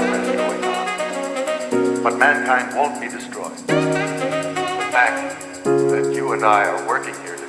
progress going on. But mankind won't be destroyed. The fact that you and I are working here